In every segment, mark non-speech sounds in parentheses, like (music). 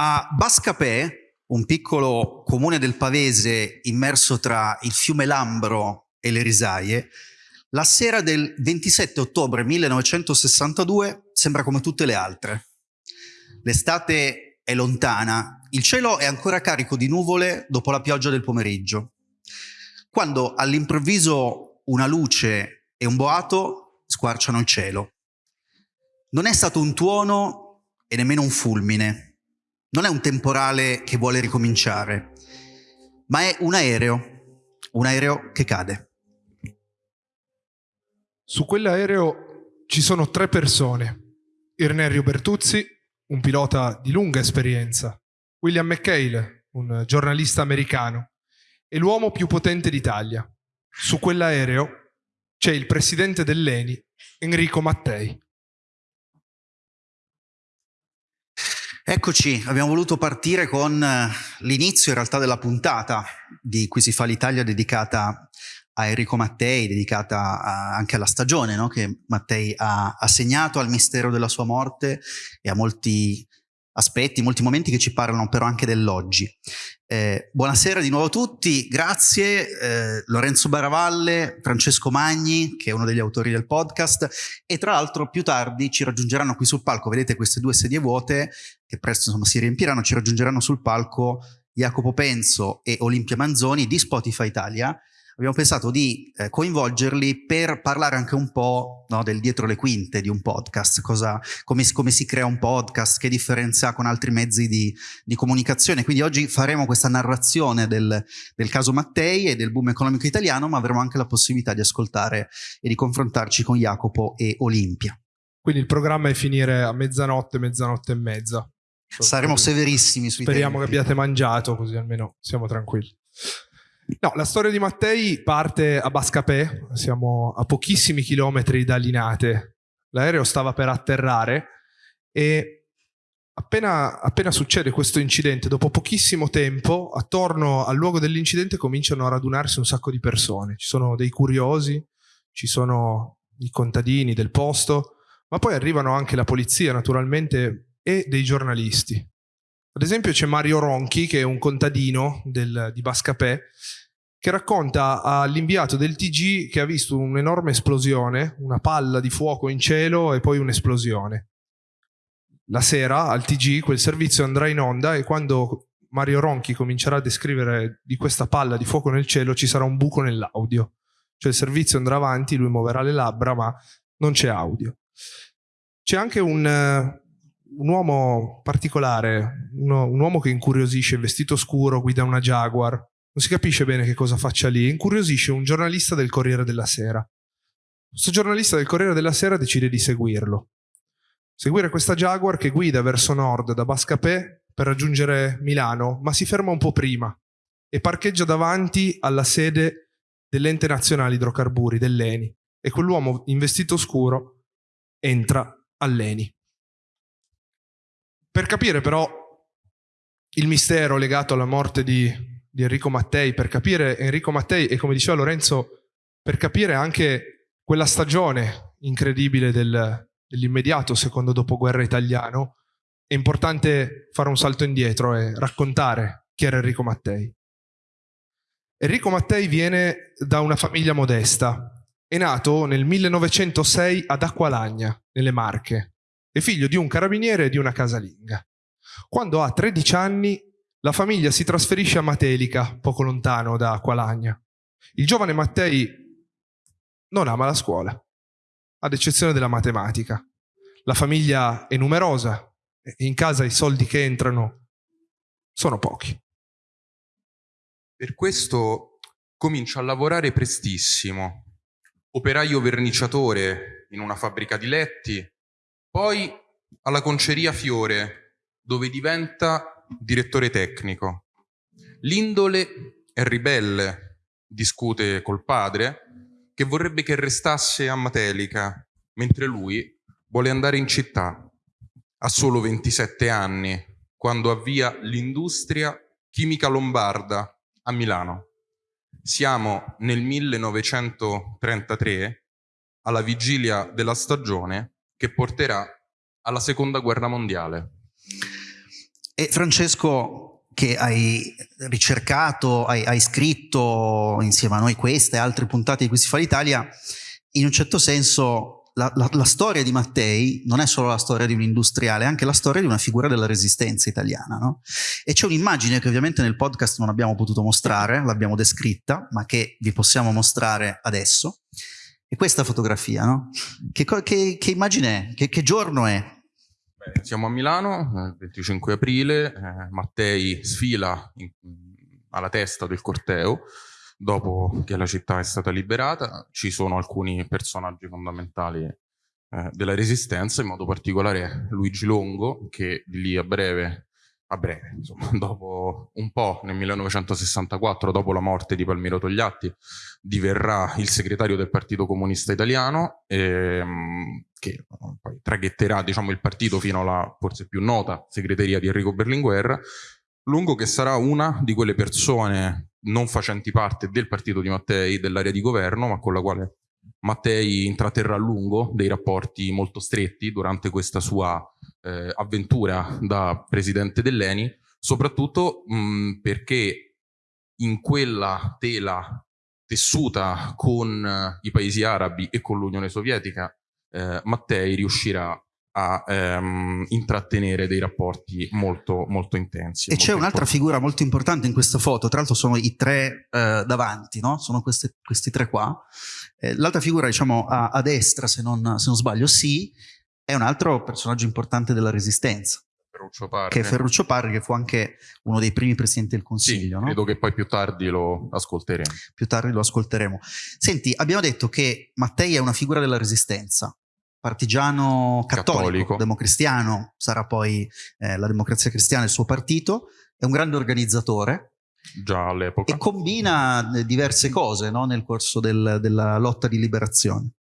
A Bascapè, un piccolo comune del Pavese immerso tra il fiume Lambro e le risaie, la sera del 27 ottobre 1962 sembra come tutte le altre. L'estate è lontana, il cielo è ancora carico di nuvole dopo la pioggia del pomeriggio, quando all'improvviso una luce e un boato squarciano il cielo. Non è stato un tuono e nemmeno un fulmine, non è un temporale che vuole ricominciare, ma è un aereo, un aereo che cade. Su quell'aereo ci sono tre persone. Irnerio Bertuzzi, un pilota di lunga esperienza, William McHale, un giornalista americano, e l'uomo più potente d'Italia. Su quell'aereo c'è il presidente dell'ENI, Enrico Mattei. Eccoci, abbiamo voluto partire con eh, l'inizio in realtà della puntata di Qui si fa l'Italia dedicata a Enrico Mattei, dedicata a, anche alla stagione no? che Mattei ha assegnato al mistero della sua morte e a molti aspetti, molti momenti che ci parlano però anche dell'oggi. Eh, buonasera di nuovo a tutti, grazie eh, Lorenzo Baravalle, Francesco Magni, che è uno degli autori del podcast, e tra l'altro più tardi ci raggiungeranno qui sul palco, vedete queste due sedie vuote, che presto insomma, si riempiranno, ci raggiungeranno sul palco Jacopo Penzo e Olimpia Manzoni di Spotify Italia, abbiamo pensato di eh, coinvolgerli per parlare anche un po' no, del dietro le quinte di un podcast, cosa, come, come, si crea un podcast, che differenza ha con altri mezzi di, di comunicazione. Quindi oggi faremo questa narrazione del, del, caso Mattei e del boom economico italiano, ma avremo anche la possibilità di ascoltare e di confrontarci con Jacopo e Olimpia. Quindi il programma è finire a mezzanotte, mezzanotte e mezza. Saremo severissimi sui Speriamo tempi. che abbiate mangiato, così almeno siamo tranquilli. No, la storia di Mattei parte a Bascapè, siamo a pochissimi chilometri da Linate. L'aereo stava per atterrare e appena, appena succede questo incidente, dopo pochissimo tempo, attorno al luogo dell'incidente cominciano a radunarsi un sacco di persone. Ci sono dei curiosi, ci sono i contadini del posto, ma poi arrivano anche la polizia naturalmente e dei giornalisti. Ad esempio c'è Mario Ronchi, che è un contadino del, di Bascapè, che racconta all'inviato del TG che ha visto un'enorme esplosione, una palla di fuoco in cielo e poi un'esplosione. La sera al TG quel servizio andrà in onda e quando Mario Ronchi comincerà a descrivere di questa palla di fuoco nel cielo ci sarà un buco nell'audio. Cioè il servizio andrà avanti, lui muoverà le labbra ma non c'è audio. C'è anche un, un uomo particolare, uno, un uomo che incuriosisce, vestito scuro, guida una Jaguar, non si capisce bene che cosa faccia lì, incuriosisce un giornalista del Corriere della Sera. Questo giornalista del Corriere della Sera decide di seguirlo. Seguire questa Jaguar che guida verso nord da Bascapè per raggiungere Milano, ma si ferma un po' prima e parcheggia davanti alla sede dell'ente nazionale idrocarburi, dell'ENI, e quell'uomo in vestito scuro entra all'ENI. Per capire però il mistero legato alla morte di, di, Enrico Mattei, per capire Enrico Mattei e come diceva Lorenzo, per capire anche quella stagione incredibile del, dell'immediato secondo dopoguerra italiano, è importante fare un salto indietro e raccontare chi era Enrico Mattei. Enrico Mattei viene da una famiglia modesta. È nato nel 1906 ad Acqualagna, nelle Marche, è figlio di un carabiniere e di una casalinga. Quando ha 13 anni, la famiglia si trasferisce a Matelica, poco lontano da Aqualagna. Il giovane Mattei non ama la scuola, ad eccezione della matematica. La famiglia è numerosa e in casa i soldi che entrano sono pochi. Per questo comincia a lavorare prestissimo. Operaio verniciatore in una fabbrica di letti, poi alla Conceria Fiore, dove diventa direttore tecnico. L'indole è ribelle, discute col padre, che vorrebbe che restasse a Matelica, mentre lui vuole andare in città. Ha solo 27 anni, quando avvia l'industria chimica lombarda a Milano. Siamo nel 1933, alla vigilia della stagione che porterà alla seconda guerra mondiale. E Francesco, che hai ricercato, hai, hai, scritto insieme a noi queste e altre puntate di Qui si fa l'Italia, in un certo senso la, la, la, storia di Mattei non è solo la storia di un industriale, è anche la storia di una figura della resistenza italiana. No? E c'è un'immagine che ovviamente nel podcast non abbiamo potuto mostrare, l'abbiamo descritta, ma che vi possiamo mostrare adesso. E questa fotografia, no? Che, che, che immagine è? Che, che giorno è? Beh, siamo a Milano, il 25 aprile, eh, Mattei sfila in, alla testa del corteo, dopo che la città è stata liberata. Ci sono alcuni personaggi fondamentali eh, della resistenza, in modo particolare Luigi Longo, che lì a breve, a breve, insomma, (laughs) dopo un po', nel 1964, dopo la morte di Palmiro Togliatti, diverrà il segretario del Partito Comunista Italiano, ehm, che poi traghetterà diciamo, il partito fino alla forse più nota segreteria di Enrico Berlinguer, Lungo che sarà una di quelle persone non facenti parte del partito di Mattei, dell'area di governo, ma con la quale Mattei intratterrà a lungo dei rapporti molto stretti durante questa sua eh, avventura da presidente dell'ENI, soprattutto mh, perché in quella tela tessuta con eh, i paesi arabi e con l'Unione Sovietica, eh, Mattei riuscirà a ehm, intrattenere dei rapporti molto, molto intensi. E c'è un'altra figura molto importante in questa foto, tra l'altro sono i tre eh, davanti, no? sono queste, questi tre qua. Eh, l'altra figura, diciamo, a, a destra, se non, se non, sbaglio, sì, è un altro personaggio importante della Resistenza. Ferruccio Parri. Che è Ferruccio Parri, che fu anche uno dei primi presidenti del Consiglio. Sì, no? credo che poi più tardi lo ascolteremo. Più tardi lo ascolteremo. Senti, abbiamo detto che Mattei è una figura della Resistenza partigiano cattolico, cattolico. democristiano, sarà poi eh, la democrazia cristiana il suo partito, è un grande organizzatore. Già all'epoca. E combina eh, diverse cose no, nel corso del, della lotta di liberazione.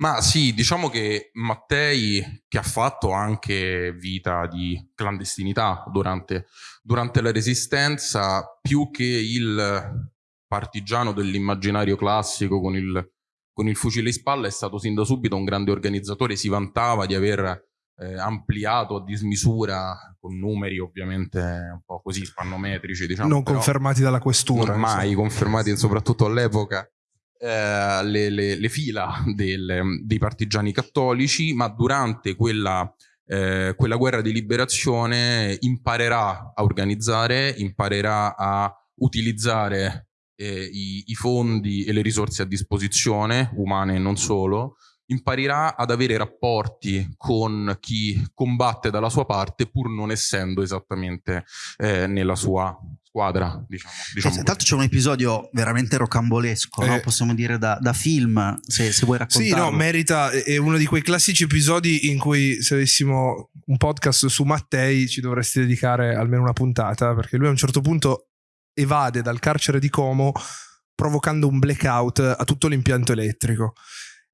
Ma sì, diciamo che Mattei, che ha fatto anche vita di clandestinità durante, durante la Resistenza, più che il partigiano dell'immaginario classico con il con il fucile in spalla è stato sin da subito un grande organizzatore, si vantava di aver eh, ampliato a dismisura con numeri ovviamente un po' così spannometrici, diciamo. Non confermati dalla questura. Non mai confermati, soprattutto all'epoca. Eh, le, le, le, fila del, dei partigiani cattolici, ma durante quella, eh, quella guerra di liberazione imparerà a organizzare, imparerà a utilizzare eh, i, i fondi e le risorse a disposizione, umane e non solo, imparerà ad avere rapporti con chi combatte dalla sua parte pur non essendo esattamente eh, nella sua squadra. Diciamo, diciamo eh, tanto c'è un episodio veramente rocambolesco, eh, no? possiamo dire da, da film, se, se, vuoi raccontarlo. Sì, no, merita, è uno di quei classici episodi in cui se avessimo un podcast su Mattei ci dovresti dedicare almeno una puntata, perché lui a un certo punto evade dal carcere di Como provocando un blackout a tutto l'impianto elettrico.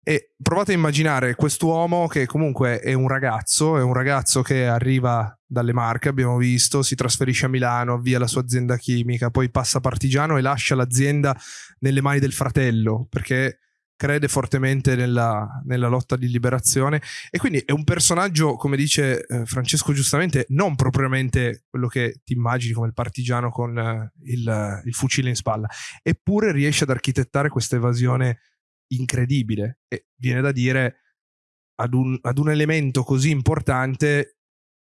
E provate a immaginare quest'uomo che comunque è un ragazzo, è un ragazzo che arriva dalle Marche, abbiamo visto, si trasferisce a Milano, avvia la sua azienda chimica, poi passa partigiano e lascia l'azienda nelle mani del fratello, perché crede fortemente nella, nella, lotta di liberazione. E quindi è un personaggio, come dice eh, Francesco giustamente, non propriamente quello che ti immagini come il partigiano con eh, il, il, fucile in spalla, eppure riesce ad architettare questa evasione incredibile e viene da dire ad un, ad un elemento così importante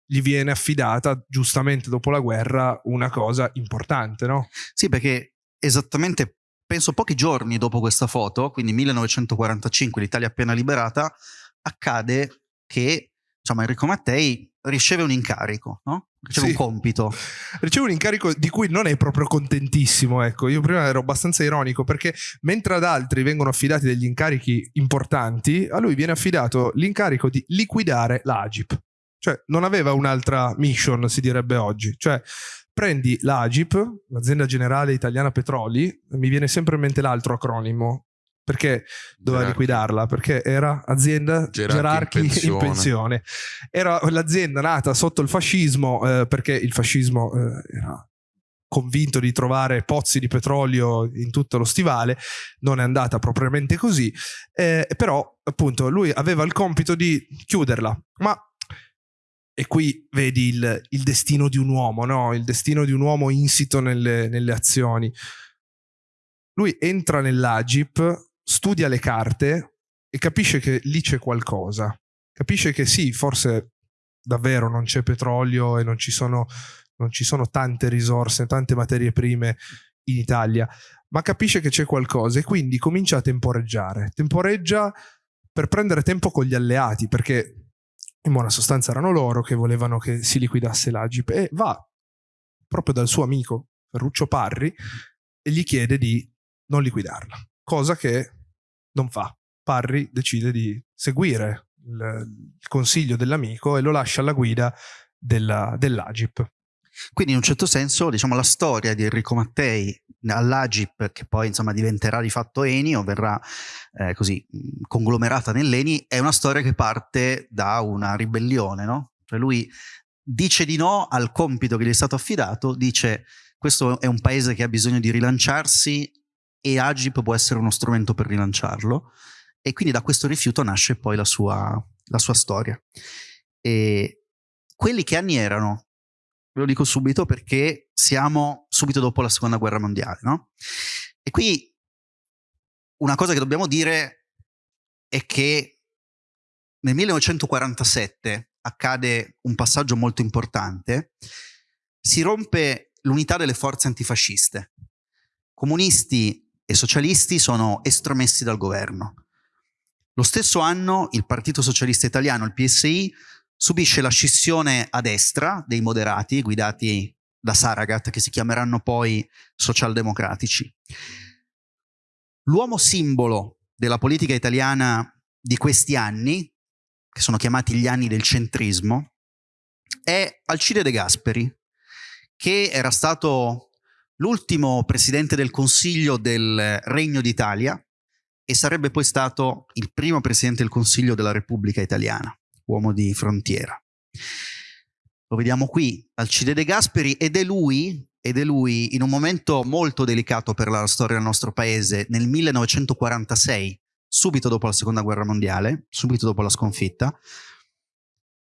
gli viene affidata giustamente dopo la guerra una cosa importante, no? Sì, perché esattamente penso pochi giorni dopo questa foto, quindi 1945, l'Italia appena liberata, accade che diciamo, Enrico Mattei riceve un incarico, no? Riceve sì. un compito. Riceve un incarico di cui non è proprio contentissimo, ecco, io prima ero abbastanza ironico perché mentre ad altri vengono affidati degli incarichi importanti, a lui viene affidato l'incarico di liquidare l'Agip. Cioè non aveva un'altra mission, si direbbe oggi. Cioè prendi l'Agip, l'azienda generale italiana petroli, mi viene sempre in mente l'altro acronimo, perché doveva Gerarchi. liquidarla? Perché era azienda Gerarchi, Gerarchi in, pensione. in, pensione. Era l'azienda nata sotto il fascismo eh, perché il fascismo eh, era convinto di trovare pozzi di petrolio in tutto lo stivale, non è andata propriamente così, eh, però appunto lui aveva il compito di chiuderla, ma e qui vedi il, il, destino di un uomo, no? il destino di un uomo insito nelle, nelle azioni. Lui entra nell'Agip, studia le carte e capisce che lì c'è qualcosa. Capisce che sì, forse davvero non c'è petrolio e non ci sono, non ci sono tante risorse, tante materie prime in Italia, ma capisce che c'è qualcosa e quindi comincia a temporeggiare. Temporeggia per prendere tempo con gli alleati, perché in buona sostanza erano loro che volevano che si liquidasse l'Agip e va proprio dal suo amico Ferruccio Parri e gli chiede di non liquidarla, cosa che non fa. Parri decide di seguire il, il consiglio dell'amico e lo lascia alla guida della, dell'Agip. Quindi in un certo senso diciamo, la storia di Enrico Mattei all'Agip, che poi insomma diventerà di fatto Eni o verrà eh, così conglomerata nell'Eni, è una storia che parte da una ribellione, no? Cioè lui dice di no al compito che gli è stato affidato, dice questo è un paese che ha bisogno di rilanciarsi e Agip può essere uno strumento per rilanciarlo e quindi da questo rifiuto nasce poi la sua, la sua storia. E quelli che anni erano? Ve lo dico subito perché siamo subito dopo la seconda guerra mondiale, no? E qui una cosa che dobbiamo dire è che nel 1947 accade un passaggio molto importante, si rompe l'unità delle forze antifasciste. Comunisti e socialisti sono estromessi dal governo. Lo stesso anno il Partito Socialista Italiano, il PSI, subisce la scissione a destra dei moderati guidati da Saragat che si chiameranno poi socialdemocratici. L'uomo simbolo della politica italiana di questi anni, che sono chiamati gli anni del centrismo, è Alcide De Gasperi, che era stato l'ultimo presidente del Consiglio del Regno d'Italia e sarebbe poi stato il primo presidente del Consiglio della Repubblica Italiana uomo di frontiera. Lo vediamo qui, Alcide De Gasperi, ed è lui, ed è lui in un momento molto delicato per la storia del nostro paese, nel 1946, subito dopo la seconda guerra mondiale, subito dopo la sconfitta,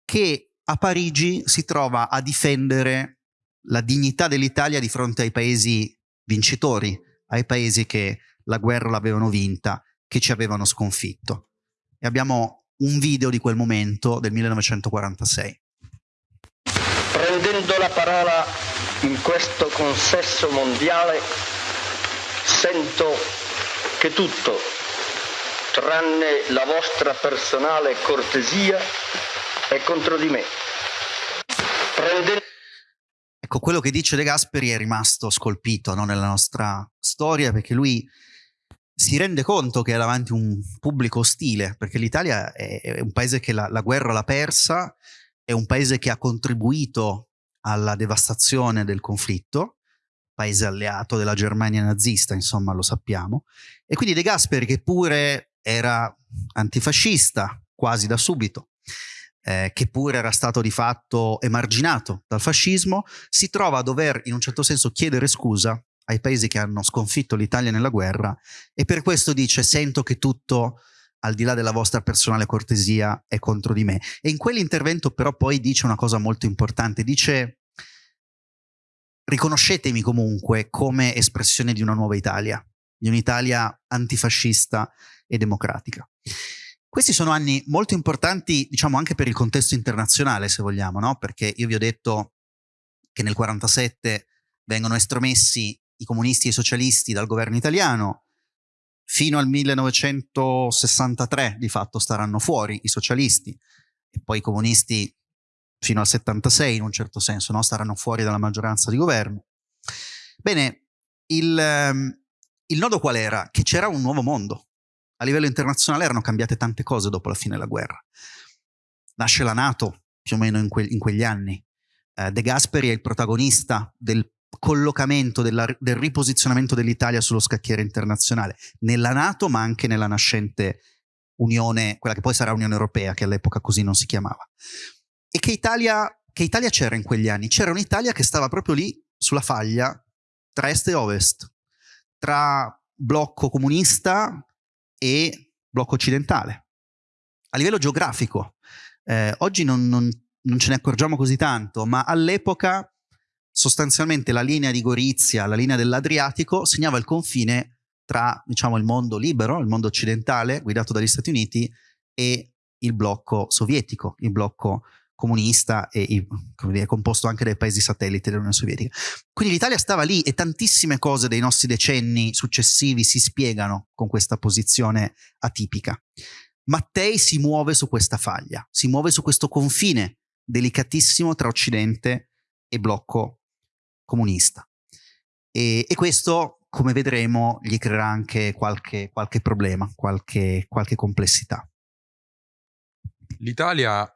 che a Parigi si trova a difendere la dignità dell'Italia di fronte ai paesi vincitori, ai paesi che la guerra l'avevano vinta, che ci avevano sconfitto. E abbiamo un video di quel momento del 1946. Prendendo la parola in questo consesso mondiale, sento che tutto, tranne la vostra personale cortesia, è contro di me. Prendendo Ecco, quello che dice De Gasperi è rimasto scolpito no, nella nostra storia perché lui si rende conto che è davanti un pubblico ostile, perché l'Italia è, un paese che la, la guerra l'ha persa, è un paese che ha contribuito alla devastazione del conflitto, paese alleato della Germania nazista, insomma lo sappiamo, e quindi De Gasperi che pure era antifascista quasi da subito, eh, che pure era stato di fatto emarginato dal fascismo, si trova a dover in un certo senso chiedere scusa ai paesi che hanno sconfitto l'Italia nella guerra e per questo dice sento che tutto al di là della vostra personale cortesia è contro di me. E in quell'intervento però poi dice una cosa molto importante, dice riconoscetemi comunque come espressione di una nuova Italia, di un'Italia antifascista e democratica. Questi sono anni molto importanti, diciamo, anche per il contesto internazionale, se vogliamo, no? Perché io vi ho detto che nel 47 vengono estromessi i comunisti e i socialisti dal governo italiano, fino al 1963 di fatto staranno fuori i socialisti e poi i comunisti fino al 76 in un certo senso no? staranno fuori dalla maggioranza di governo. Bene, il, ehm, il nodo qual era? Che c'era un nuovo mondo. A livello internazionale erano cambiate tante cose dopo la fine della guerra. Nasce la Nato più o meno in, que in quegli anni. Eh, De Gasperi è il protagonista del collocamento, della, del riposizionamento dell'Italia sullo scacchiere internazionale, nella Nato ma anche nella nascente Unione, quella che poi sarà Unione Europea, che all'epoca così non si chiamava. E che Italia, che Italia c'era in quegli anni? C'era un'Italia che stava proprio lì, sulla faglia, tra est e ovest, tra blocco comunista e blocco occidentale. A livello geografico, eh, oggi non, non, non ce ne accorgiamo così tanto, ma all'epoca sostanzialmente la linea di Gorizia, la linea dell'Adriatico, segnava il confine tra diciamo, il mondo libero, il mondo occidentale, guidato dagli Stati Uniti, e il blocco sovietico, il blocco comunista e dire, composto anche dai paesi satelliti dell'Unione Sovietica. Quindi l'Italia stava lì e tantissime cose dei nostri decenni successivi si spiegano con questa posizione atipica. Mattei si muove su questa faglia, si muove su questo confine delicatissimo tra Occidente e blocco comunista. E, e questo, come vedremo, gli creerà anche qualche, qualche problema, qualche, qualche complessità. L'Italia,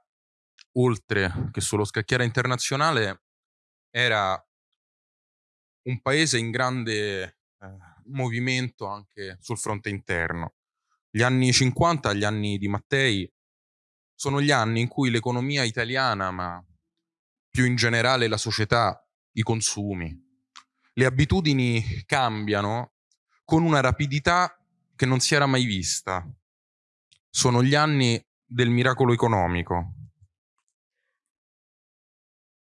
oltre che sullo scacchiere internazionale, era un paese in grande eh, movimento anche sul fronte interno. Gli anni 50, gli anni di Mattei, sono gli anni in cui l'economia italiana, ma più in generale la società, i consumi, le abitudini cambiano con una rapidità che non si era mai vista. Sono gli anni del miracolo economico.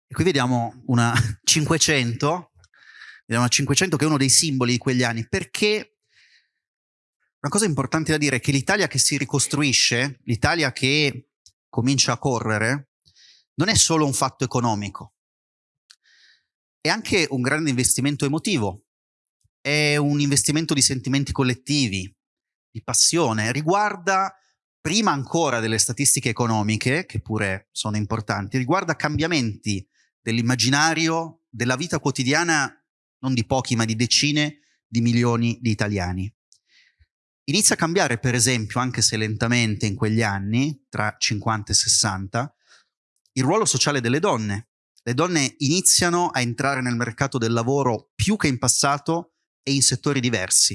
E qui vediamo una (laughs) 500, vediamo una 500 che è uno dei simboli di quegli anni, perché una cosa importante da dire è che l'Italia che si ricostruisce, l'Italia che comincia a correre, non è solo un fatto economico, è anche un grande investimento emotivo, è un investimento di sentimenti collettivi, di passione, riguarda prima ancora delle statistiche economiche, che pure sono importanti, riguarda cambiamenti dell'immaginario, della vita quotidiana, non di pochi, ma di decine di milioni di italiani. Inizia a cambiare, per esempio, anche se lentamente in quegli anni, tra 50 e 60, il ruolo sociale delle donne. Le donne iniziano a entrare nel mercato del lavoro più che in passato e in settori diversi.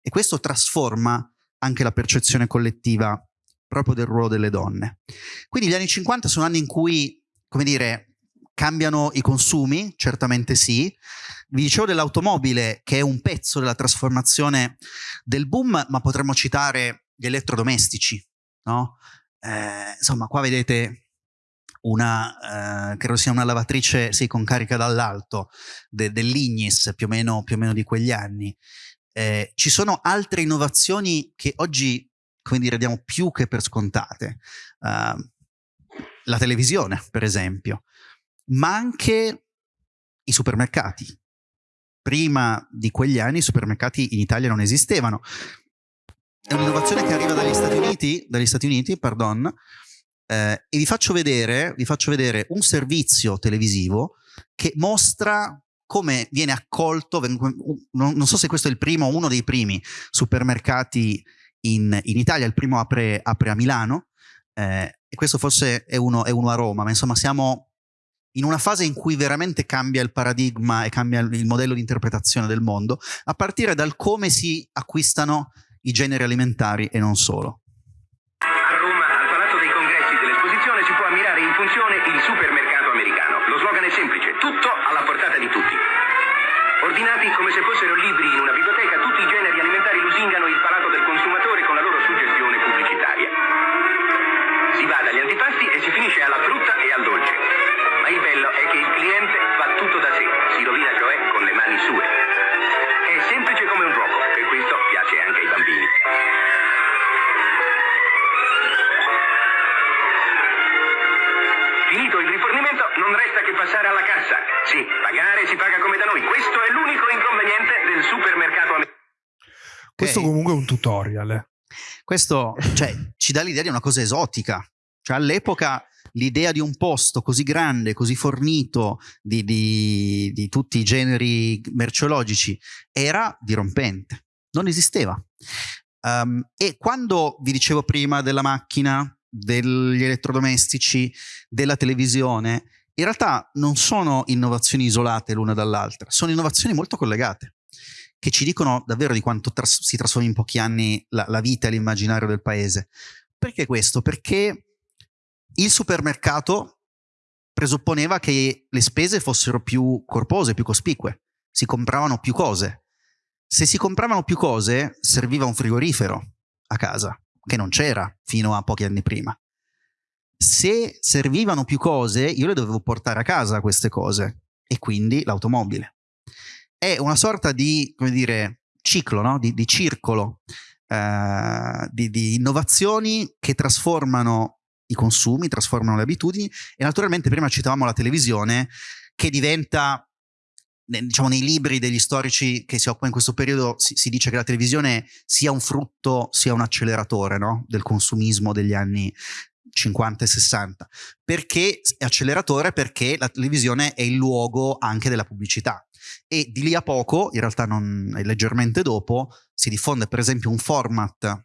E questo trasforma anche la percezione collettiva proprio del ruolo delle donne. Quindi gli anni 50 sono anni in cui, come dire, cambiano i consumi, certamente sì. Vi dicevo dell'automobile, che è un pezzo della trasformazione del boom, ma potremmo citare gli elettrodomestici, no? Eh, insomma, qua vedete una, eh, credo sia una lavatrice sì, con carica dall'alto de, dell'Ignis, più, più o meno di quegli anni. Eh, ci sono altre innovazioni che oggi come dire, diamo più che per scontate. Uh, la televisione, per esempio, ma anche i supermercati. Prima di quegli anni i supermercati in Italia non esistevano. È un'innovazione che arriva dagli Stati Uniti, dagli Stati Uniti pardon, eh, e vi faccio, vedere, vi faccio vedere un servizio televisivo che mostra come viene accolto, non so se questo è il primo o uno dei primi supermercati in, in Italia, il primo apre, apre a Milano eh, e questo forse è uno, è uno a Roma, ma insomma siamo in una fase in cui veramente cambia il paradigma e cambia il modello di interpretazione del mondo, a partire dal come si acquistano i generi alimentari e non solo. A Roma, al Palazzo dei Congressi dell'esposizione, si può ammirare in funzione il supermercato americano. Lo slogan è semplice, tutto alla portata di tutti. Ordinati come se fossero libri in una pagare si paga come da noi. Questo è l'unico inconveniente del supermercato americano. Questo okay. comunque è un tutorial. Eh. Questo cioè, ci dà l'idea di una cosa esotica. Cioè, all'epoca l'idea di un posto così grande, così fornito di, di, di tutti i generi merceologici era dirompente. Non esisteva. Um, e quando vi dicevo prima della macchina, degli elettrodomestici, della televisione, in realtà non sono innovazioni isolate l'una dall'altra, sono innovazioni molto collegate, che ci dicono davvero di quanto tras si trasforma in pochi anni la, la vita e l'immaginario del paese. Perché questo? Perché il supermercato presupponeva che le spese fossero più corpose, più cospicue, si compravano più cose. Se si compravano più cose, serviva un frigorifero a casa che non c'era fino a pochi anni prima. Se servivano più cose, io le dovevo portare a casa queste cose e quindi l'automobile. È una sorta di, come dire, ciclo, no? di, di, circolo eh, di, di innovazioni che trasformano i consumi, trasformano le abitudini e naturalmente prima citavamo la televisione che diventa diciamo nei libri degli storici che si occupano in questo periodo si, si, dice che la televisione sia un frutto sia un acceleratore no? del consumismo degli anni 50 e 60 perché è acceleratore perché la televisione è il luogo anche della pubblicità e di lì a poco in realtà non leggermente dopo si diffonde per esempio un format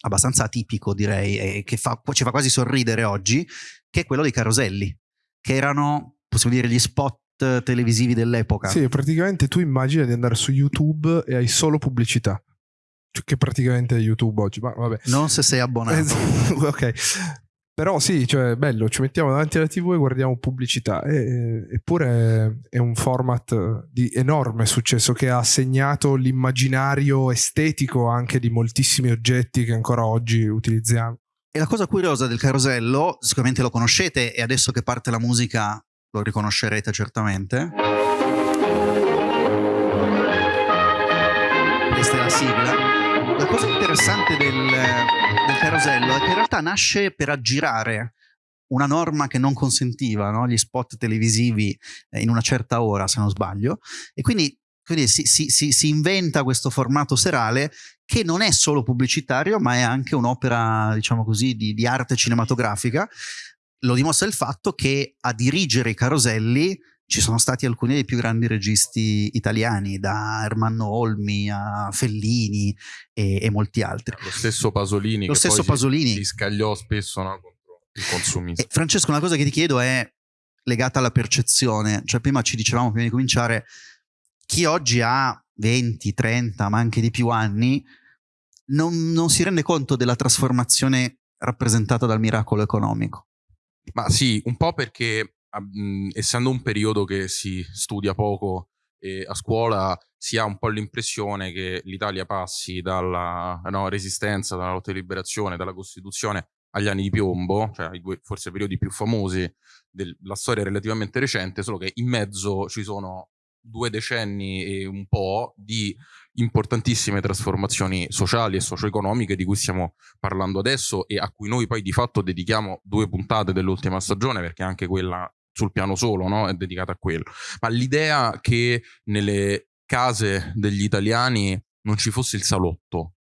abbastanza atipico direi che fa, ci fa quasi sorridere oggi che è quello dei caroselli che erano possiamo dire gli spot televisivi dell'epoca. Sì, praticamente tu immagini di andare su YouTube e hai solo pubblicità. Cioè, che praticamente è YouTube oggi, ma vabbè. Non se sei abbonato. (laughs) ok. Però sì, cioè bello, ci mettiamo davanti alla TV e guardiamo pubblicità. E, eppure è un format di enorme successo che ha segnato l'immaginario estetico anche di moltissimi oggetti che ancora oggi utilizziamo. E la cosa curiosa del carosello, sicuramente lo conoscete e adesso che parte la musica lo riconoscerete certamente. Questa è la sigla. La cosa interessante del carosello che in realtà nasce per aggirare una norma che non consentiva no? gli spot televisivi eh, in una certa ora, se non sbaglio, e quindi, quindi si, si, si, si, inventa questo formato serale che non è solo pubblicitario, ma è anche un'opera, diciamo così, di, di arte cinematografica, lo dimostra il fatto che a dirigere i caroselli ci sono stati alcuni dei più grandi registi italiani, da Ermanno Olmi a Fellini e, e molti altri. Lo stesso Pasolini Lo che stesso Pasolini. Si, si scagliò spesso no, contro il consumismo. E Francesco, una cosa che ti chiedo è legata alla percezione. Cioè prima ci dicevamo, prima di cominciare, chi oggi ha 20, 30, ma anche di più anni, non, non si rende conto della trasformazione rappresentata dal miracolo economico. Ma sì, un po' perché essendo un periodo che si studia poco eh, a scuola si ha un po' l'impressione che l'Italia passi dalla no, resistenza, dalla lotta di liberazione, dalla Costituzione agli anni di piombo, cioè i due forse periodi più famosi della storia relativamente recente, solo che in mezzo ci sono due decenni e un po' di importantissime trasformazioni sociali e socio-economiche di cui stiamo parlando adesso e a cui noi poi di fatto dedichiamo due puntate dell'ultima stagione perché anche quella sul piano solo no? è dedicata a quello. Ma l'idea che nelle case degli italiani non ci fosse il salotto,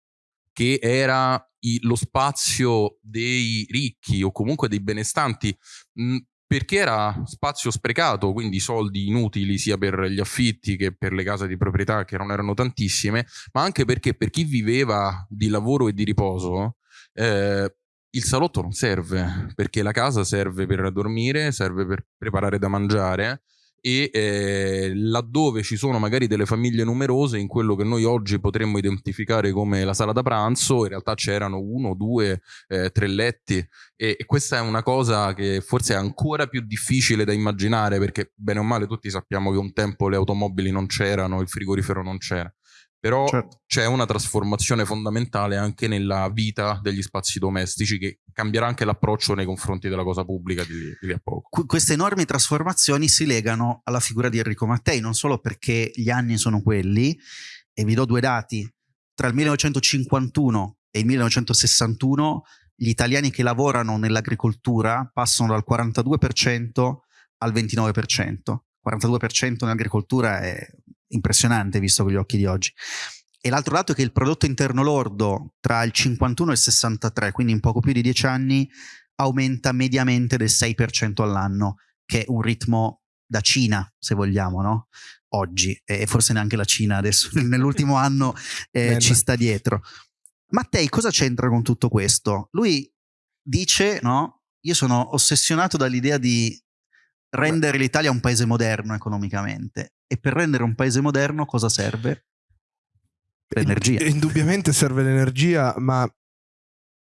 che era lo spazio dei ricchi o comunque dei benestanti, mh, perché era spazio sprecato, quindi soldi inutili sia per gli affitti che per le case di proprietà che non erano tantissime, ma anche perché per chi viveva di lavoro e di riposo, eh, il salotto non serve, perché la casa serve per dormire, serve per preparare da mangiare e eh, laddove ci sono magari delle famiglie numerose in quello che noi oggi potremmo identificare come la sala da pranzo in realtà c'erano uno, due, eh, tre letti e, e, questa è una cosa che forse è ancora più difficile da immaginare perché bene o male tutti sappiamo che un tempo le automobili non c'erano, il frigorifero non c'era però certo. c'è una trasformazione fondamentale anche nella vita degli spazi domestici che cambierà anche l'approccio nei confronti della cosa pubblica di, di lì a poco. Qu queste enormi trasformazioni si legano alla figura di Enrico Mattei, non solo perché gli anni sono quelli, e vi do due dati, tra il 1951 e il 1961 gli italiani che lavorano nell'agricoltura passano dal 42% al 29%. 42% nell'agricoltura è impressionante visto con gli occhi di oggi. E l'altro dato è che il prodotto interno lordo tra il 51 e il 63, quindi in poco più di 10 anni, aumenta mediamente del 6% all'anno, che è un ritmo da Cina, se vogliamo, no? Oggi, e forse neanche la Cina adesso, (laughs) nell'ultimo anno eh, ci sta dietro. Mattei cosa c'entra con tutto questo? Lui dice, no? Io sono ossessionato dall'idea di rendere l'Italia un paese moderno economicamente. E per rendere un paese moderno cosa serve? L'energia. Indubbiamente serve l'energia, ma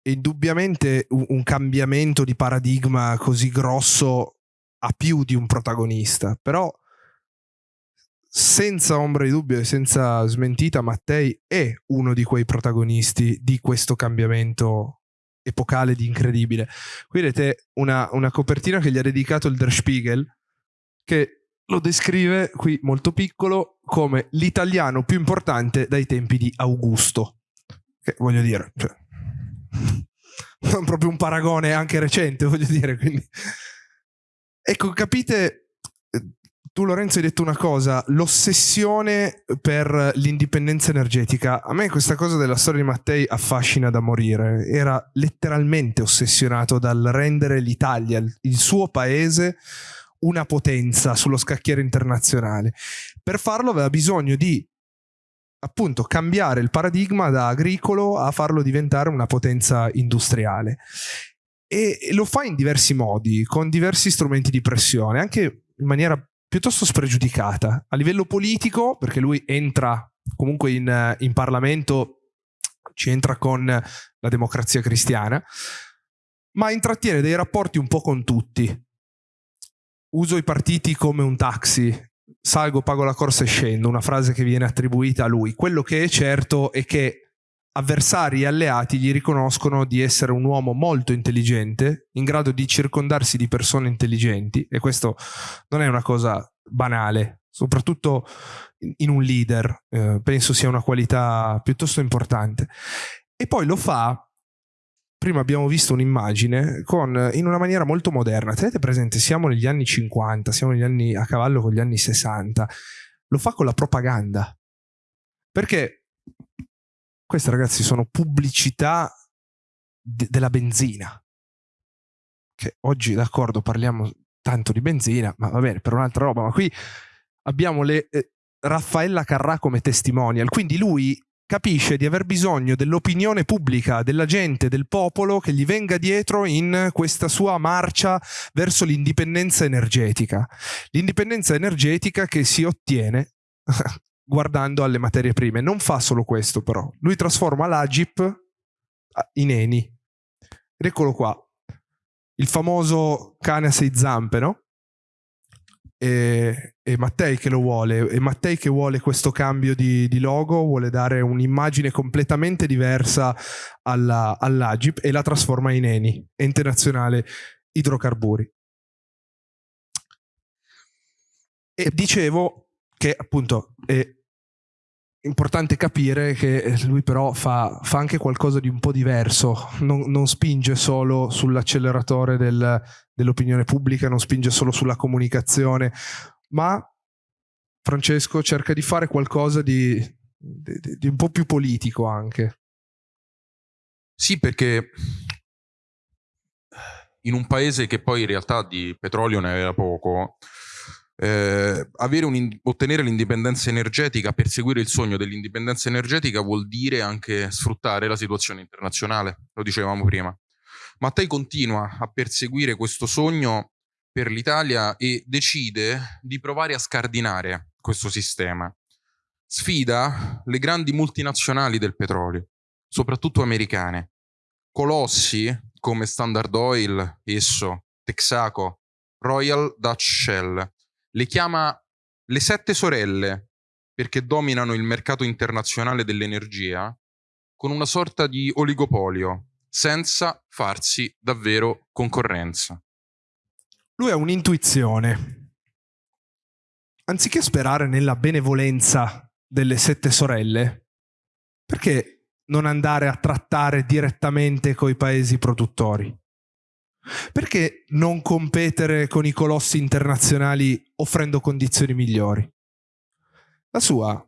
indubbiamente un cambiamento di paradigma così grosso ha più di un protagonista. Però senza ombra di dubbio e senza smentita, Mattei è uno di quei protagonisti di questo cambiamento epocale di incredibile. Qui vedete una, una copertina che gli ha dedicato il Der Spiegel, che lo descrive qui molto piccolo come l'italiano più importante dai tempi di Augusto. Che voglio dire, cioè, (laughs) non proprio un paragone anche recente, voglio dire. Quindi. Ecco, capite, tu Lorenzo hai detto una cosa, l'ossessione per l'indipendenza energetica. A me questa cosa della storia di Mattei affascina da morire. Era letteralmente ossessionato dal rendere l'Italia, il suo paese, una potenza sullo scacchiere internazionale. Per farlo aveva bisogno di appunto cambiare il paradigma da agricolo a farlo diventare una potenza industriale. E lo fa in diversi modi, con diversi strumenti di pressione, anche in maniera piuttosto spregiudicata. A livello politico, perché lui entra comunque in, in Parlamento, ci entra con la democrazia cristiana, ma intrattiene dei rapporti un po' con tutti. Uso i partiti come un taxi, salgo, pago la corsa e scendo, una frase che viene attribuita a lui. Quello che è certo è che avversari e alleati gli riconoscono di essere un uomo molto intelligente, in grado di circondarsi di persone intelligenti, e questo non è una cosa banale, soprattutto in un leader, eh, penso sia una qualità piuttosto importante. E poi lo fa prima abbiamo visto un'immagine con, in una maniera molto moderna. Tenete presente, siamo negli anni 50, siamo negli anni, a cavallo con gli anni 60. Lo fa con la propaganda. Perché queste ragazzi sono pubblicità de della benzina. Che oggi, d'accordo, parliamo tanto di benzina, ma va bene, per un'altra roba. Ma qui abbiamo le, eh, Raffaella Carrà come testimonial. Quindi lui capisce di aver bisogno dell'opinione pubblica, della gente, del popolo che gli venga dietro in questa sua marcia verso l'indipendenza energetica. L'indipendenza energetica che si ottiene (laughs) guardando alle materie prime. Non fa solo questo però, lui trasforma l'Agip in Eni. Ed eccolo qua, il famoso cane a sei zampe, no? E, e, Mattei che lo vuole e Mattei che vuole questo cambio di, di logo vuole dare un'immagine completamente diversa alla, all'Agip e la trasforma in Eni, Ente Nazionale Idrocarburi. E dicevo che appunto è importante capire che lui però fa, fa anche qualcosa di un po' diverso, non, non spinge solo sull'acceleratore del, dell'opinione pubblica, non spinge solo sulla comunicazione, ma Francesco cerca di fare qualcosa di, di, di un po' più politico anche. Sì, perché in un paese che poi in realtà di petrolio ne aveva poco, eh, ottenere l'indipendenza energetica, perseguire il sogno dell'indipendenza energetica vuol dire anche sfruttare la situazione internazionale, lo dicevamo prima. Mattei continua a perseguire questo sogno per l'Italia e decide di provare a scardinare questo sistema. Sfida le grandi multinazionali del petrolio, soprattutto americane. Colossi come Standard Oil, Esso, Texaco, Royal Dutch Shell. Le chiama le sette sorelle perché dominano il mercato internazionale dell'energia con una sorta di oligopolio senza farsi davvero concorrenza. Lui ha un'intuizione. Anziché sperare nella benevolenza delle sette sorelle, perché non andare a trattare direttamente coi paesi produttori? Perché non competere con i colossi internazionali offrendo condizioni migliori? La sua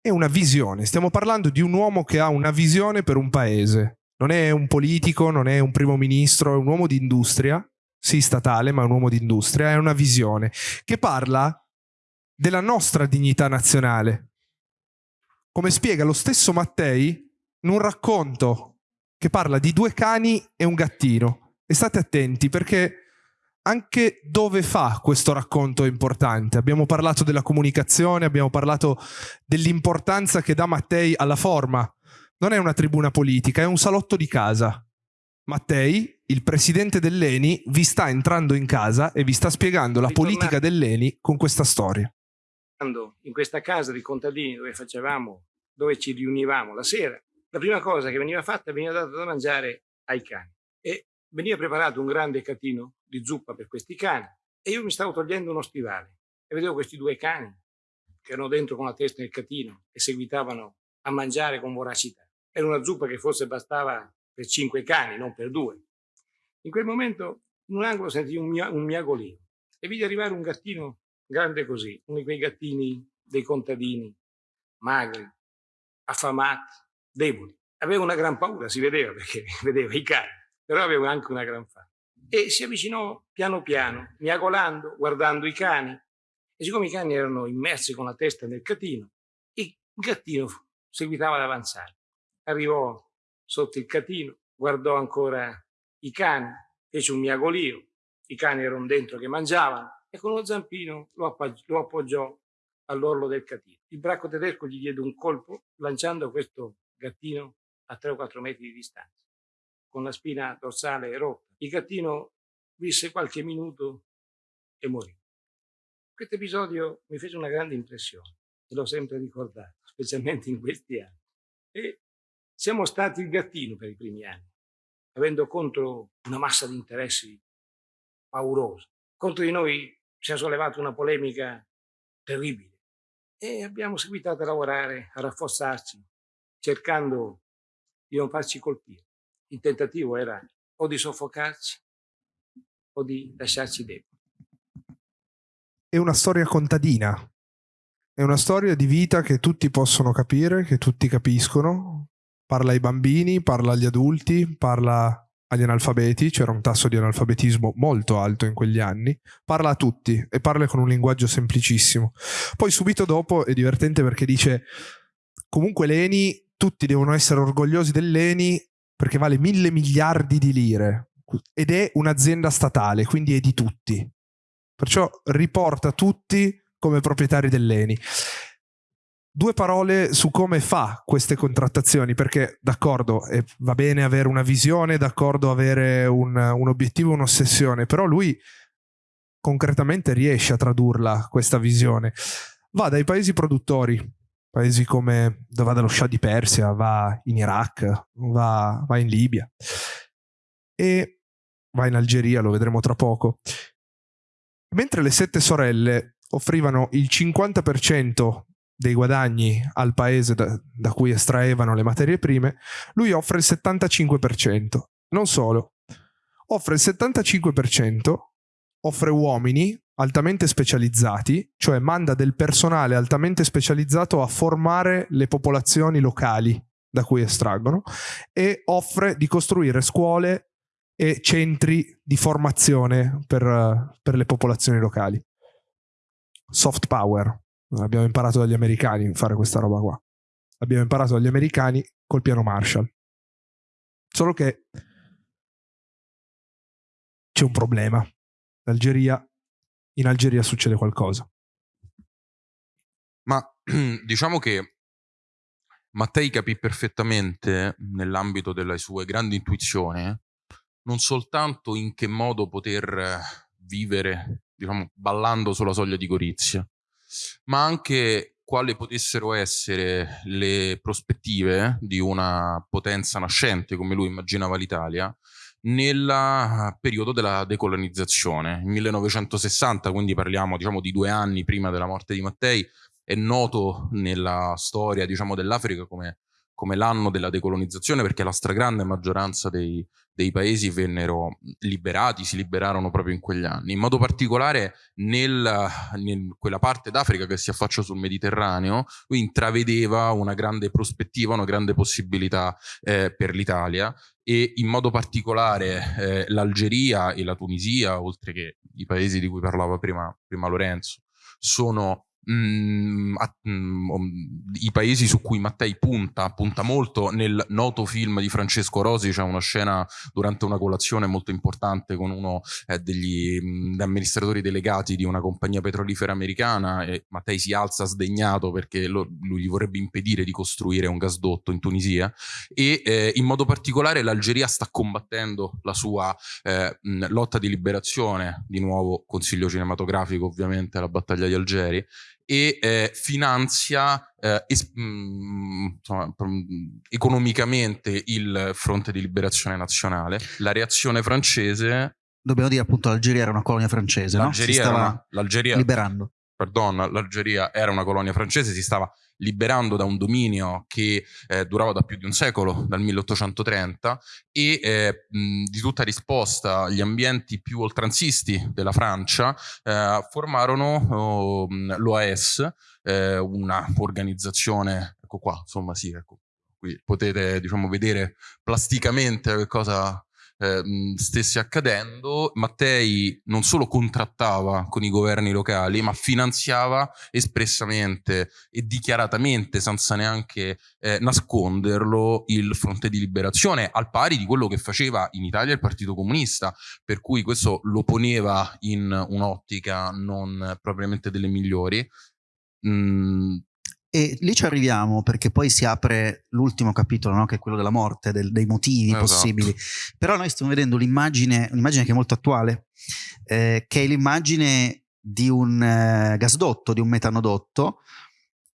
è una visione, stiamo parlando di un uomo che ha una visione per un paese, non è un politico, non è un primo ministro, è un uomo di industria, sì statale, ma è un uomo di industria, è una visione che parla della nostra dignità nazionale. Come spiega lo stesso Mattei in un racconto che parla di due cani e un gattino. E state attenti perché anche dove fa questo racconto è importante. Abbiamo parlato della comunicazione, abbiamo parlato dell'importanza che dà Mattei alla forma, non è una tribuna politica, è un salotto di casa. Mattei, il presidente dell'Eni, vi sta entrando in casa e vi sta spiegando la politica dell'Eni con questa storia. In questa casa di contadini dove facevamo, dove ci riunivamo la sera, la prima cosa che veniva fatta veniva data da mangiare ai cani. E veniva preparato un grande catino di zuppa per questi cani e io mi stavo togliendo uno stivale e vedevo questi due cani che erano dentro con la testa nel catino e seguitavano a mangiare con voracità. Era una zuppa che forse bastava per cinque cani, non per due. In quel momento, in un angolo sentii un, mia, un miagolino e vidi arrivare un gattino grande così, uno di quei gattini dei contadini, magri, affamati, deboli. Avevo una gran paura, si vedeva perché (laughs) vedeva i cani, però avevo anche una gran fame. E si avvicinò piano piano, miagolando, guardando i cani. E siccome i cani erano immersi con la testa nel catino, il gattino seguitava ad avanzare. Arrivò sotto il catino, guardò ancora i cani, fece un miagolio, i cani erano dentro che mangiavano e con lo zampino lo, lo appoggiò all'orlo del catino. Il bracco tedesco gli diede un colpo lanciando questo gattino a 3 o 4 metri di distanza, con la spina dorsale rotta. Il gattino visse qualche minuto e morì. Questo episodio mi fece una grande impressione e l'ho sempre ricordato, specialmente in questi anni. E siamo stati il gattino per i primi anni, avendo contro una massa di interessi paurosa. Contro di noi si è sollevata una polemica terribile e abbiamo seguitato a lavorare, a rafforzarci, cercando di non farci colpire. Il tentativo era o di soffocarci o di lasciarci deboli. È una storia contadina, è una storia di vita che tutti possono capire, che tutti capiscono. Parla ai bambini, parla agli adulti, parla agli analfabeti, c'era un tasso di analfabetismo molto alto in quegli anni, parla a tutti e parla con un linguaggio semplicissimo. Poi subito dopo è divertente perché dice comunque l'ENI, tutti devono essere orgogliosi dell'ENI perché vale mille miliardi di lire ed è un'azienda statale, quindi è di tutti. Perciò riporta tutti come proprietari dell'ENI. Due parole su come fa queste contrattazioni, perché d'accordo, va bene avere una visione, d'accordo avere un, un obiettivo, un'ossessione, però lui concretamente riesce a tradurla questa visione. Va dai paesi produttori, paesi come va dallo Shah di Persia, va in Iraq, va, va in Libia e va in Algeria, lo vedremo tra poco. Mentre le sette sorelle offrivano il 50% dei guadagni al paese da, da, cui estraevano le materie prime, lui offre il 75%. Non solo, offre il 75%, offre uomini altamente specializzati, cioè manda del personale altamente specializzato a formare le popolazioni locali da cui estraggono e offre di costruire scuole e centri di formazione per, per le popolazioni locali. Soft power, Abbiamo imparato dagli americani a fare questa roba qua. Abbiamo imparato dagli americani col piano Marshall. Solo che c'è un problema. L'Algeria, in Algeria succede qualcosa. Ma (clears throat) diciamo che Mattei capì perfettamente, nell'ambito delle sue grandi intuizioni, non soltanto in che modo poter vivere, diciamo, ballando sulla soglia di Gorizia, ma anche quali potessero essere le prospettive di una potenza nascente, come lui immaginava l'Italia, nel periodo della decolonizzazione. Il 1960, quindi parliamo diciamo, di due anni prima della morte di Mattei, è noto nella storia diciamo, dell'Africa come, come l'anno della decolonizzazione perché la stragrande maggioranza dei, dei paesi vennero liberati, si liberarono proprio in quegli anni. In modo particolare nel, in quella parte d'Africa che si affaccia sul Mediterraneo, lui intravedeva una grande prospettiva, una grande possibilità eh, per l'Italia e in modo particolare eh, l'Algeria e la Tunisia, oltre che i paesi di cui parlava prima, prima Lorenzo, sono mh, mm, a, mh, mm, i paesi su cui Mattei punta, punta molto nel noto film di Francesco Rosi, c'è una scena durante una colazione molto importante con uno eh, degli mh, mm, amministratori delegati di una compagnia petrolifera americana e Mattei si alza sdegnato perché lo, lui gli vorrebbe impedire di costruire un gasdotto in Tunisia e eh, in modo particolare l'Algeria sta combattendo la sua eh, lotta di liberazione, di nuovo consiglio cinematografico ovviamente, la battaglia di Algeri, e eh, finanzia eh, es- mh, mm, insomma, mh, economicamente il fronte di liberazione nazionale. La reazione francese... Dobbiamo dire appunto l'Algeria era una colonia francese, l'Algeria no? Si stava una, l'Algeria, liberando. Pardon, l'Algeria era una colonia francese, si stava liberando da un dominio che eh, durava da più di un secolo, dal 1830, e eh, mh, di tutta risposta gli ambienti più oltranzisti della Francia eh, formarono oh, l'OAS, eh, una organizzazione, ecco qua, insomma sì, ecco, qui potete diciamo vedere plasticamente che cosa eh, stesse accadendo, Mattei non solo contrattava con i governi locali, ma finanziava espressamente e dichiaratamente, senza neanche eh, nasconderlo, il fronte di liberazione, al pari di quello che faceva in Italia il Partito Comunista, per cui questo lo poneva in un'ottica non propriamente delle migliori. Mm, e lì ci arriviamo perché poi si apre l'ultimo capitolo, no? che è quello della morte, del, dei motivi esatto. possibili. Però noi stiamo vedendo l'immagine, un'immagine che è molto attuale, eh, che è l'immagine di un eh, gasdotto, di un metanodotto,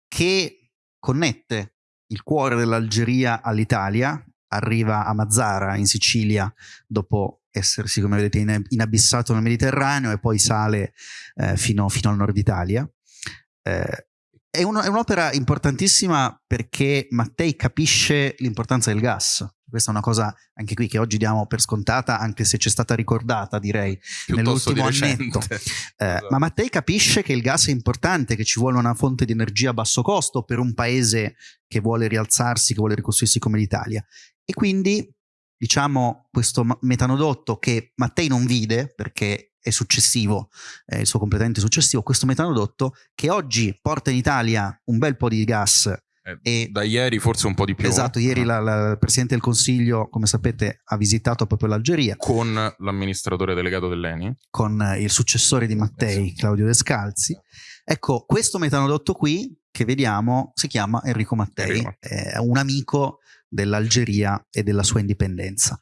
che connette il cuore dell'Algeria all'Italia, arriva a Mazzara in Sicilia dopo essersi, come vedete, inabissato nel Mediterraneo e poi sale eh, fino, fino, al nord Italia. Eh, è, un, è, un'opera importantissima perché Mattei capisce l'importanza del gas. Questa è una cosa anche qui che oggi diamo per scontata, anche se c'è stata ricordata, direi, Piuttosto nell'ultimo di annetto. Eh, esatto. Ma Mattei capisce che il gas è importante, che ci vuole una fonte di energia a basso costo per un paese che vuole rialzarsi, che vuole ricostruirsi come l'Italia. E quindi, diciamo, questo metanodotto che Mattei non vide, perché successivo, è il suo completamente successivo, questo metanodotto che oggi porta in Italia un bel po' di gas. Eh, e, da ieri forse un po' di più. Esatto, ieri la, la, il Presidente del Consiglio, come sapete, ha visitato proprio l'Algeria. Con l'amministratore delegato dell'ENI. Con il successore di Mattei, Claudio Descalzi. Ecco, questo metanodotto qui che vediamo si chiama Enrico Mattei, Enrico. è un amico dell'Algeria e della sua indipendenza.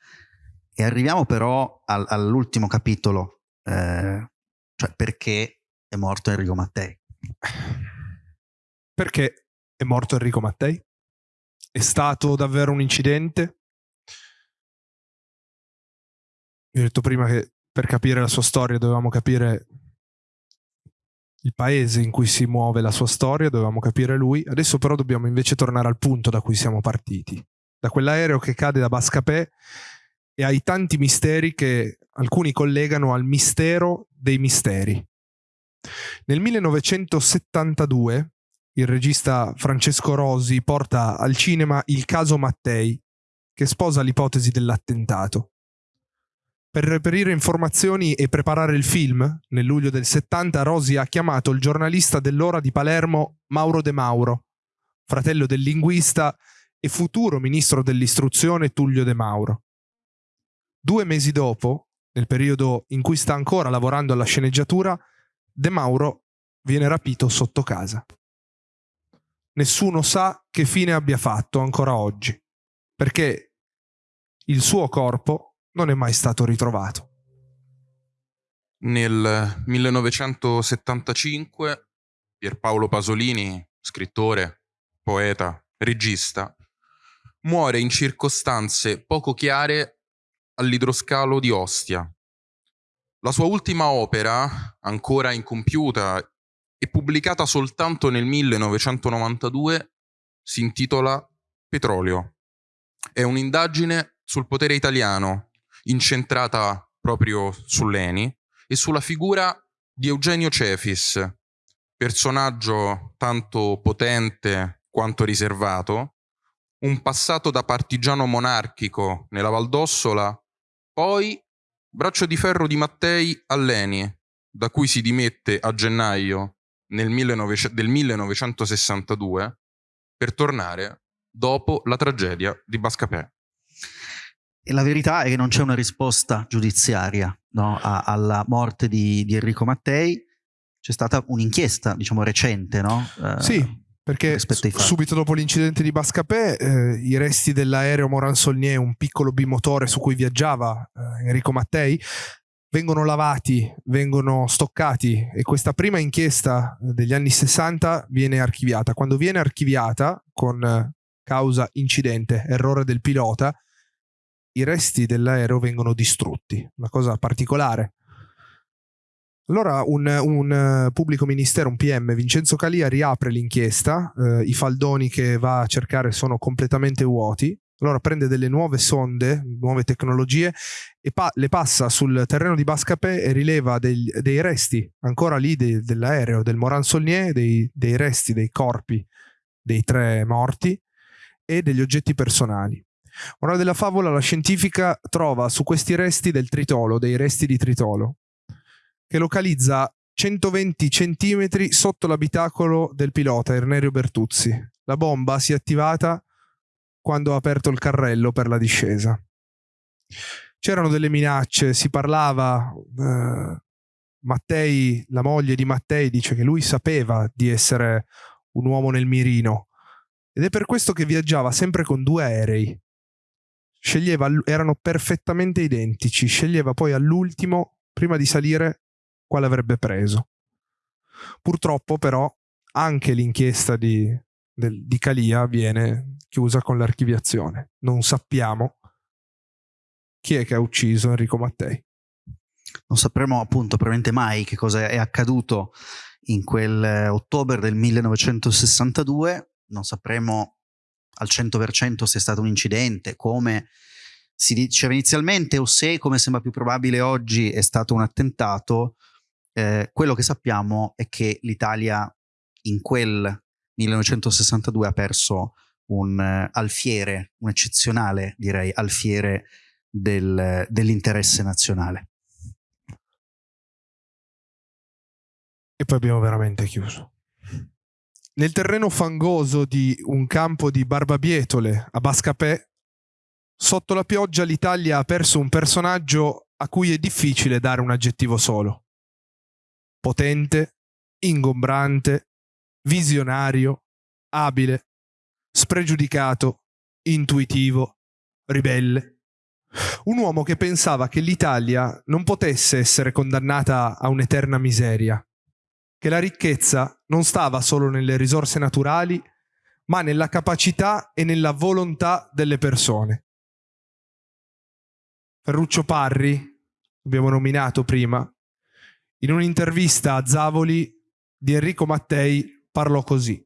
E arriviamo però al, all'ultimo capitolo eh, cioè perché è morto Enrico Mattei? Perché è morto Enrico Mattei? È stato davvero un incidente? Vi ho detto prima che per capire la sua storia dovevamo capire il paese in cui si muove la sua storia, dovevamo capire lui. Adesso però dobbiamo invece tornare al punto da cui siamo partiti. Da quell'aereo che cade da Bascapè e ai tanti misteri che alcuni collegano al mistero dei misteri. Nel 1972 il regista Francesco Rosi porta al cinema Il caso Mattei, che sposa l'ipotesi dell'attentato. Per reperire informazioni e preparare il film, nel luglio del 70 Rosi ha chiamato il giornalista dell'ora di Palermo Mauro De Mauro, fratello del linguista e futuro ministro dell'istruzione Tullio De Mauro. Due mesi dopo, nel periodo in cui sta ancora lavorando alla sceneggiatura, De Mauro viene rapito sotto casa. Nessuno sa che fine abbia fatto ancora oggi, perché il suo corpo non è mai stato ritrovato. Nel 1975 Pierpaolo Pasolini, scrittore, poeta, regista, muore in circostanze poco chiare all'idroscalo di Ostia. La sua ultima opera, ancora incompiuta e pubblicata soltanto nel 1992, si intitola Petrolio. È un'indagine sul potere italiano, incentrata proprio sull'Eni e sulla figura di Eugenio Cefis, personaggio tanto potente quanto riservato, un passato da partigiano monarchico nella Valdossola poi braccio di ferro di Mattei a Leni, da cui si dimette a gennaio 19, del 1962 per tornare dopo la tragedia di Bascapè. E la verità è che non c'è una risposta giudiziaria no, a, alla morte di, di, Enrico Mattei. C'è stata un'inchiesta, diciamo, recente, no? Eh, sì, perché subito dopo l'incidente di Bascapè eh, i resti dell'aereo Moran Solnier, un piccolo bimotore su cui viaggiava eh, Enrico Mattei, vengono lavati, vengono stoccati e questa prima inchiesta degli anni 60 viene archiviata. Quando viene archiviata con causa incidente, errore del pilota, i resti dell'aereo vengono distrutti, una cosa particolare. Allora un, un, pubblico ministero, un PM, Vincenzo Calia, riapre l'inchiesta, eh, i faldoni che va a cercare sono completamente vuoti, allora prende delle nuove sonde, nuove tecnologie e pa le passa sul terreno di Bascapè e rileva dei, dei resti, ancora lì de dell'aereo, del Moran Solnier, dei, dei resti, dei corpi dei tre morti e degli oggetti personali. Morale della favola, la scientifica trova su questi resti del tritolo, dei resti di tritolo, che localizza 120 centimetri sotto l'abitacolo del pilota Ernerio Bertuzzi. La bomba si è attivata quando ha aperto il carrello per la discesa. C'erano delle minacce, si parlava, eh, Mattei, la moglie di Mattei dice che lui sapeva di essere un uomo nel mirino ed è per questo che viaggiava sempre con due aerei. Sceglieva, erano perfettamente identici, sceglieva poi all'ultimo, prima di salire, quale avrebbe preso. Purtroppo però anche l'inchiesta di, del, di Calia viene chiusa con l'archiviazione. Non sappiamo chi è che ha ucciso Enrico Mattei. Non sapremo appunto probabilmente mai che cosa è accaduto in quel eh, ottobre del 1962 non sapremo al 100% se è stato un incidente, come si diceva inizialmente o se, come sembra più probabile oggi, è stato un attentato. Eh, quello che sappiamo è che l'Italia in quel 1962 ha perso un uh, alfiere, un eccezionale direi alfiere del, dell'interesse nazionale. E poi abbiamo veramente chiuso. Nel terreno fangoso di un campo di barbabietole a Bascapè, sotto la pioggia l'Italia ha perso un personaggio a cui è difficile dare un aggettivo solo. Potente, ingombrante, visionario, abile, spregiudicato, intuitivo, ribelle. Un uomo che pensava che l'Italia non potesse essere condannata a un'eterna miseria, che la ricchezza non stava solo nelle risorse naturali, ma nella capacità e nella volontà delle persone. Ferruccio Parri, abbiamo nominato prima, in un'intervista a Zavoli di Enrico Mattei parlò così.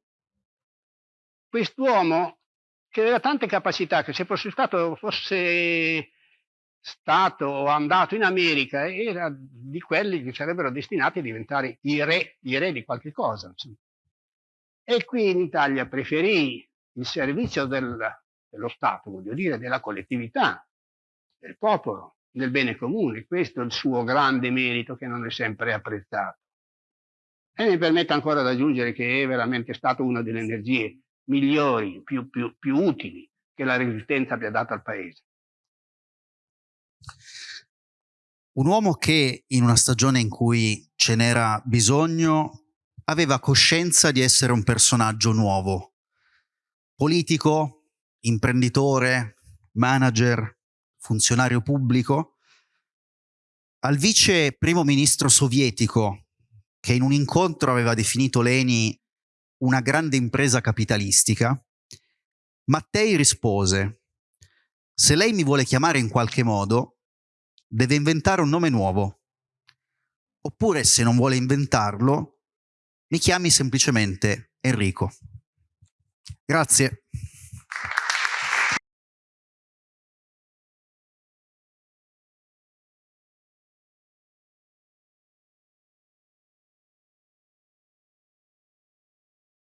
Quest'uomo che aveva tante capacità, che se fosse stato, fosse stato o andato in America era di quelli che sarebbero destinati a diventare i re, i re di qualche cosa. E qui in Italia preferì il servizio del, dello Stato, voglio dire, della collettività, del popolo, del bene comune. Questo è il suo grande merito che non è sempre apprezzato. E mi permette ancora di aggiungere che è veramente stato una delle energie migliori, più, più, più utili che la resistenza abbia dato al Paese. Un uomo che in una stagione in cui ce n'era bisogno aveva coscienza di essere un personaggio nuovo, politico, imprenditore, manager, funzionario pubblico, al vice primo ministro sovietico che in un incontro aveva definito Leni una grande impresa capitalistica, Mattei rispose se lei mi vuole chiamare in qualche modo, deve inventare un nome nuovo. Oppure, se non vuole inventarlo, mi chiami semplicemente Enrico. Grazie.